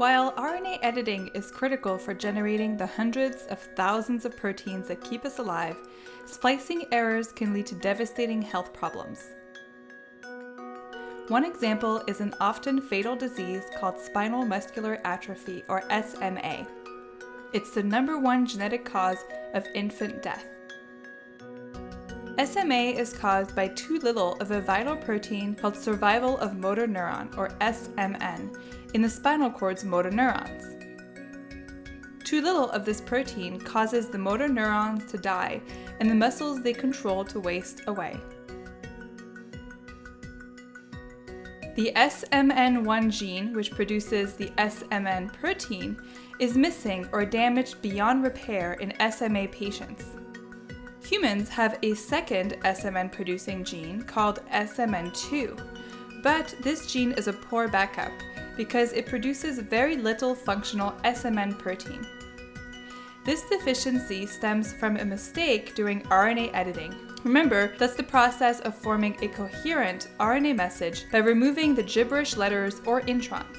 While RNA editing is critical for generating the hundreds of thousands of proteins that keep us alive, splicing errors can lead to devastating health problems. One example is an often fatal disease called spinal muscular atrophy, or SMA. It's the number one genetic cause of infant death. SMA is caused by too little of a vital protein called survival of motor neuron, or SMN, in the spinal cord's motor neurons. Too little of this protein causes the motor neurons to die and the muscles they control to waste away. The SMN1 gene, which produces the SMN protein, is missing or damaged beyond repair in SMA patients. Humans have a second SMN producing gene called SMN2, but this gene is a poor backup because it produces very little functional SMN protein. This deficiency stems from a mistake during RNA editing. Remember, that's the process of forming a coherent RNA message by removing the gibberish letters or introns.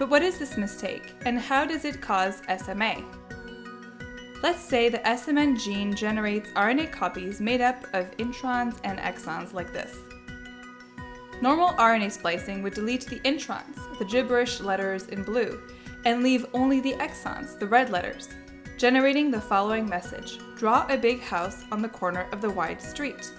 But what is this mistake, and how does it cause SMA? Let's say the SMN gene generates RNA copies made up of introns and exons like this. Normal RNA splicing would delete the introns, the gibberish letters in blue, and leave only the exons, the red letters, generating the following message, draw a big house on the corner of the wide street.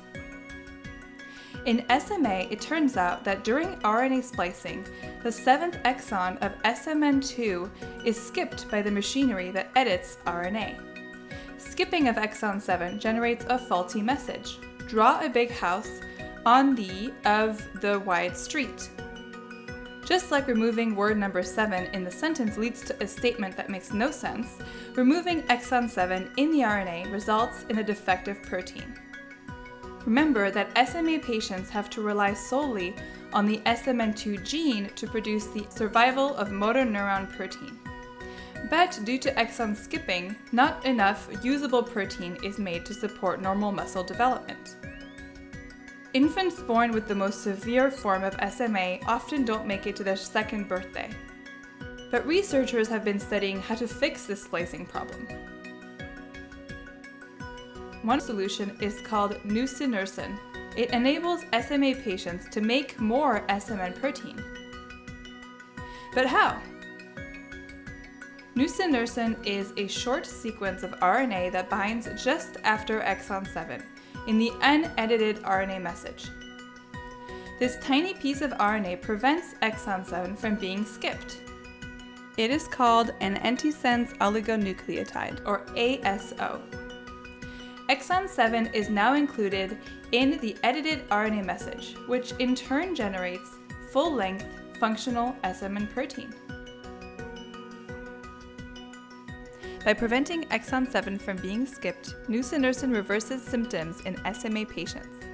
In SMA, it turns out that during RNA splicing, the seventh exon of SMN2 is skipped by the machinery that edits RNA. Skipping of exon 7 generates a faulty message. Draw a big house on the of the wide street. Just like removing word number 7 in the sentence leads to a statement that makes no sense, removing exon 7 in the RNA results in a defective protein. Remember that SMA patients have to rely solely on the SMN2 gene to produce the survival of motor neuron protein. But due to exon skipping, not enough usable protein is made to support normal muscle development. Infants born with the most severe form of SMA often don't make it to their second birthday. But researchers have been studying how to fix this splicing problem. One solution is called nusinersen. It enables SMA patients to make more SMN protein. But how? Nusinersen is a short sequence of RNA that binds just after exon 7 in the unedited RNA message. This tiny piece of RNA prevents exon 7 from being skipped. It is called an antisense oligonucleotide, or ASO. Exon 7 is now included in the edited RNA message, which in turn generates full-length functional SMN protein. By preventing exon 7 from being skipped, nusinersen reverses symptoms in SMA patients.